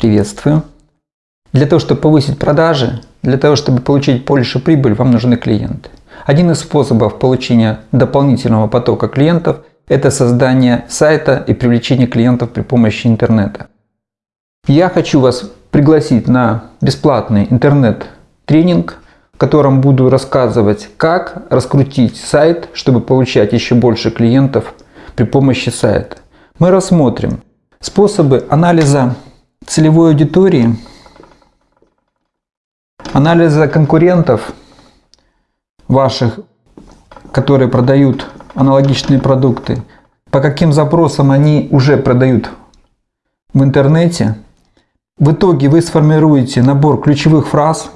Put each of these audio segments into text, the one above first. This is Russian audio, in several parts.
Приветствую. Для того, чтобы повысить продажи, для того, чтобы получить больше прибыль, вам нужны клиенты. Один из способов получения дополнительного потока клиентов – это создание сайта и привлечение клиентов при помощи интернета. Я хочу вас пригласить на бесплатный интернет-тренинг, в котором буду рассказывать, как раскрутить сайт, чтобы получать еще больше клиентов при помощи сайта. Мы рассмотрим способы анализа целевой аудитории, анализа конкурентов ваших, которые продают аналогичные продукты, по каким запросам они уже продают в интернете. В итоге вы сформируете набор ключевых фраз,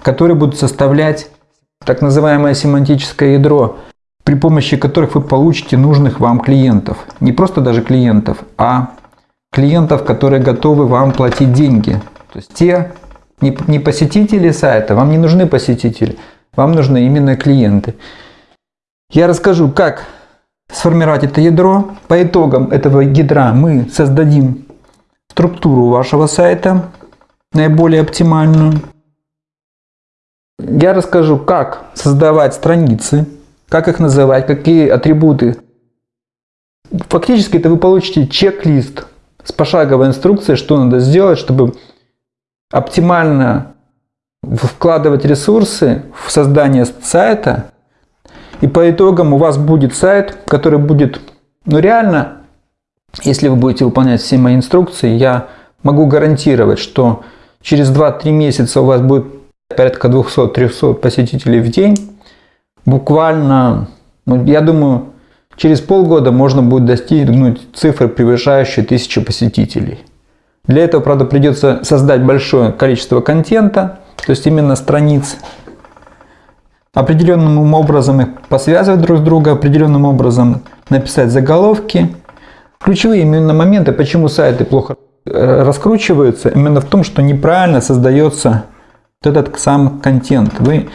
которые будут составлять так называемое семантическое ядро, при помощи которых вы получите нужных вам клиентов. Не просто даже клиентов, а клиентов, которые готовы вам платить деньги. То есть те не, посетители сайта, вам не нужны посетители, вам нужны именно клиенты. Я расскажу, как сформировать это ядро. По итогам этого ядра мы создадим структуру вашего сайта, наиболее оптимальную. Я расскажу, как создавать страницы, как их называть, какие атрибуты. Фактически это вы получите чек-лист с пошаговой инструкцией, что надо сделать, чтобы оптимально вкладывать ресурсы в создание сайта. И по итогам у вас будет сайт, который будет, ну реально, если вы будете выполнять все мои инструкции, я могу гарантировать, что через 2-3 месяца у вас будет порядка 200-300 посетителей в день. Буквально, ну, я думаю, Через полгода можно будет достигнуть цифры, превышающие 1000 посетителей. Для этого, правда, придется создать большое количество контента, то есть именно страниц, определенным образом их посвязывать друг с другом, определенным образом написать заголовки. Ключевые именно моменты, почему сайты плохо э, раскручиваются, именно в том, что неправильно создается вот этот сам контент. Вы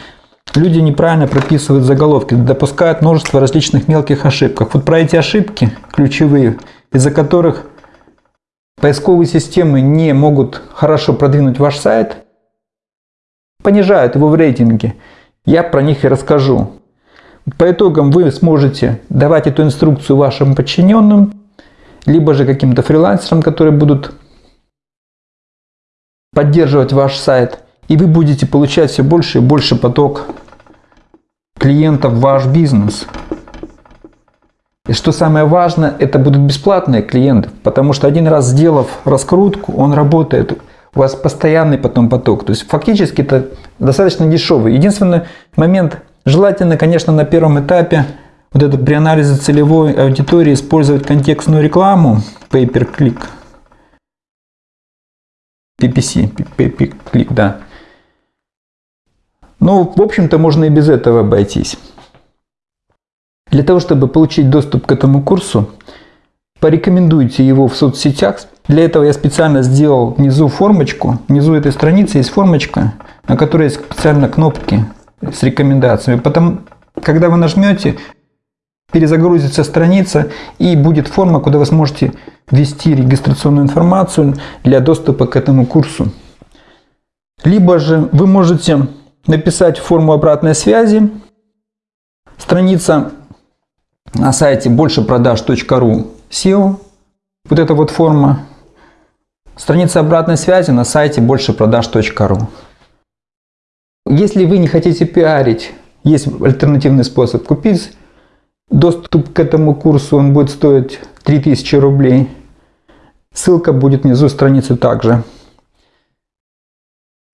Люди неправильно прописывают заголовки, допускают множество различных мелких ошибок. Вот про эти ошибки ключевые, из-за которых поисковые системы не могут хорошо продвинуть ваш сайт, понижают его в рейтинге. Я про них и расскажу. По итогам вы сможете давать эту инструкцию вашим подчиненным, либо же каким-то фрилансерам, которые будут поддерживать ваш сайт – и вы будете получать все больше и больше поток клиентов в ваш бизнес. И что самое важное, это будут бесплатные клиенты, потому что один раз сделав раскрутку, он работает. У вас постоянный потом поток. То есть фактически это достаточно дешевый. Единственный момент, желательно, конечно, на первом этапе вот это при анализе целевой аудитории использовать контекстную рекламу, pay-per-click, PPC, pay-per-click, да. Но, ну, в общем-то, можно и без этого обойтись. Для того, чтобы получить доступ к этому курсу, порекомендуйте его в соцсетях. Для этого я специально сделал внизу формочку. Внизу этой страницы есть формочка, на которой есть специально кнопки с рекомендациями. Потом, когда вы нажмете, перезагрузится страница и будет форма, куда вы сможете ввести регистрационную информацию для доступа к этому курсу. Либо же вы можете написать форму обратной связи. Страница на сайте большепродаж.ру SEO. Вот эта вот форма. Страница обратной связи на сайте большепродаж.ру. Если вы не хотите пиарить, есть альтернативный способ купить. Доступ к этому курсу он будет стоить 3000 рублей. Ссылка будет внизу страницы также.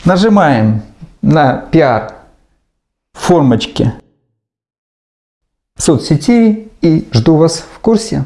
Нажимаем на пиар формочке соцсетей и жду вас в курсе.